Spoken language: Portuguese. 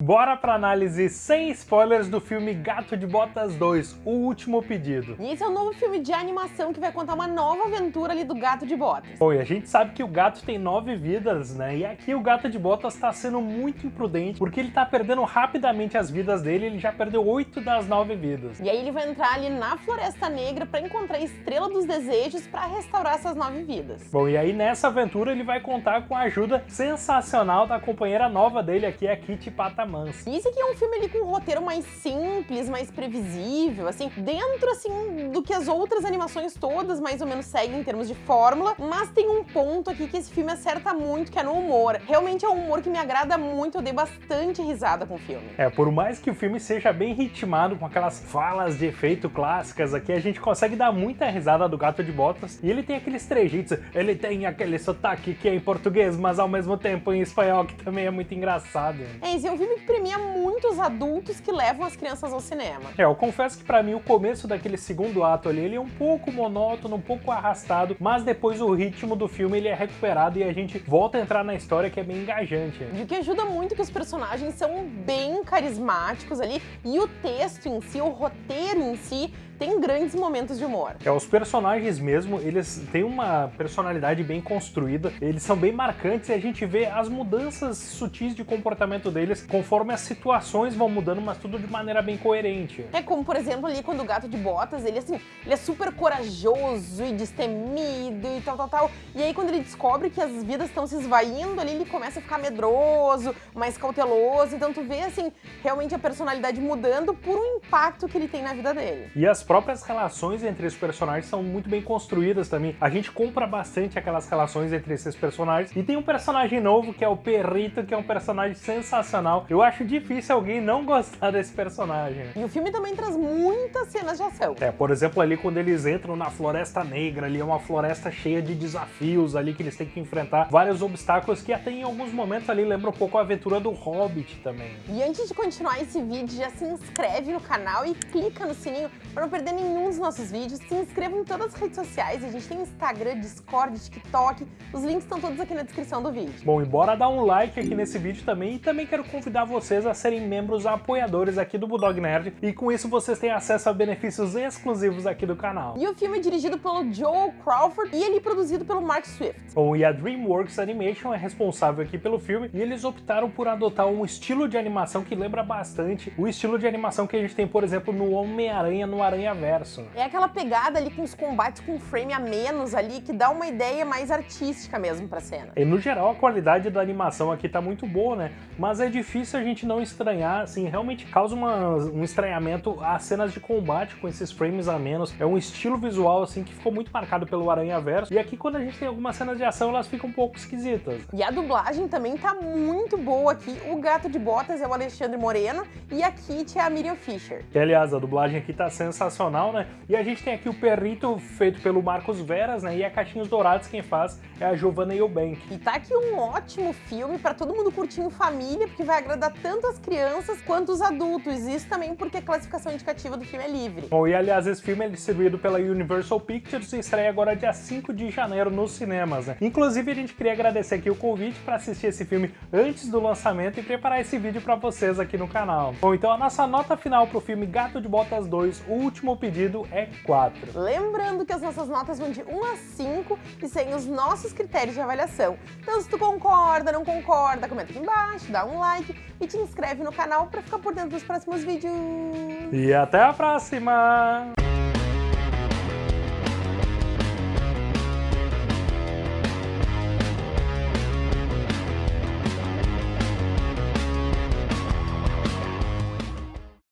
Bora pra análise sem spoilers do filme Gato de Botas 2, O Último Pedido. E esse é um novo filme de animação que vai contar uma nova aventura ali do Gato de Botas. Bom, e a gente sabe que o gato tem nove vidas, né? E aqui o Gato de Botas tá sendo muito imprudente, porque ele tá perdendo rapidamente as vidas dele, ele já perdeu oito das nove vidas. E aí ele vai entrar ali na Floresta Negra pra encontrar a Estrela dos Desejos pra restaurar essas nove vidas. Bom, e aí nessa aventura ele vai contar com a ajuda sensacional da companheira nova dele aqui, a Kitty Patamã. E esse aqui é um filme ali com um roteiro mais simples, mais previsível, assim, dentro, assim, do que as outras animações todas mais ou menos seguem em termos de fórmula, mas tem um ponto aqui que esse filme acerta muito, que é no humor. Realmente é um humor que me agrada muito, eu dei bastante risada com o filme. É, por mais que o filme seja bem ritmado, com aquelas falas de efeito clássicas aqui, a gente consegue dar muita risada do Gato de Botas, e ele tem aqueles trejeitos, ele tem aquele sotaque que é em português, mas ao mesmo tempo em espanhol, que também é muito engraçado. É, esse é um filme que premia muitos adultos que levam as crianças ao cinema. É, eu confesso que pra mim o começo daquele segundo ato ali, ele é um pouco monótono, um pouco arrastado, mas depois o ritmo do filme ele é recuperado e a gente volta a entrar na história que é bem engajante. E o que ajuda muito é que os personagens são bem carismáticos ali e o texto em si, o roteiro em si, tem grandes momentos de humor. É, os personagens mesmo, eles têm uma personalidade bem construída, eles são bem marcantes e a gente vê as mudanças sutis de comportamento deles conforme as situações vão mudando, mas tudo de maneira bem coerente. É como, por exemplo, ali quando o Gato de Botas, ele assim, ele é super corajoso e destemido e tal, tal, tal. E aí quando ele descobre que as vidas estão se esvaindo ali, ele começa a ficar medroso, mais cauteloso. Então tu vê, assim, realmente a personalidade mudando por um impacto que ele tem na vida dele. E as próprias relações entre os personagens são muito bem construídas também. A gente compra bastante aquelas relações entre esses personagens. E tem um personagem novo que é o Perrito, que é um personagem sensacional. Eu acho difícil alguém não gostar desse personagem. E o filme também traz muitas cenas de ação. É, por exemplo, ali quando eles entram na Floresta Negra, ali é uma floresta cheia de desafios ali que eles têm que enfrentar vários obstáculos que até em alguns momentos ali lembra um pouco a aventura do Hobbit também. E antes de continuar esse vídeo, já se inscreve no canal e clica no sininho para não perder nenhum dos nossos vídeos. Se inscreva em todas as redes sociais, a gente tem Instagram, Discord, TikTok, os links estão todos aqui na descrição do vídeo. Bom, e bora dar um like aqui nesse vídeo também e também quero convidar vocês a serem membros apoiadores aqui do Bulldog Nerd e com isso vocês têm acesso a benefícios exclusivos aqui do canal. E o filme é dirigido pelo Joel Crawford e ele é produzido pelo Mark Swift. Bom, e a DreamWorks Animation é responsável aqui pelo filme e eles optaram por adotar um estilo de animação que lembra bastante o estilo de animação que a gente tem, por exemplo, no Homem-Aranha, no Aranha Verso. É aquela pegada ali com os combates com frame a menos ali, que dá uma ideia mais artística mesmo pra cena. E no geral a qualidade da animação aqui tá muito boa, né? Mas é difícil a gente não estranhar, assim, realmente causa uma, um estranhamento as cenas de combate com esses frames a menos. É um estilo visual, assim, que ficou muito marcado pelo Aranha Verso. E aqui quando a gente tem algumas cenas de ação, elas ficam um pouco esquisitas. E a dublagem também tá muito boa aqui. O Gato de Botas é o Alexandre Moreno e a Kitty é a Miriam Fisher. Que, aliás, a dublagem aqui tá sensacional, né? E a gente tem aqui o Perrito feito pelo Marcos Veras, né? E a Caixinhos Dourados quem faz é a Giovanna Eubank. E tá aqui um ótimo filme para todo mundo curtir em família, porque vai agradar tanto as crianças quanto os adultos. Isso também porque a classificação indicativa do filme é livre. Bom, e aliás, esse filme é distribuído pela Universal Pictures e estreia agora dia 5 de janeiro nos cinemas, né? Inclusive, a gente queria agradecer aqui o convite para assistir esse filme antes do lançamento e preparar esse vídeo para vocês aqui no canal. Bom, então a nossa nota final pro filme Gato de Botas 2, O Último Pedido, é 4. Lembrando que as nossas notas vão de 1 a 5 e seguem os nossos critérios de avaliação. Então, se tu concorda, não concorda, comenta aqui embaixo, dá um like e te inscreve no canal para ficar por dentro dos próximos vídeos. E até a próxima!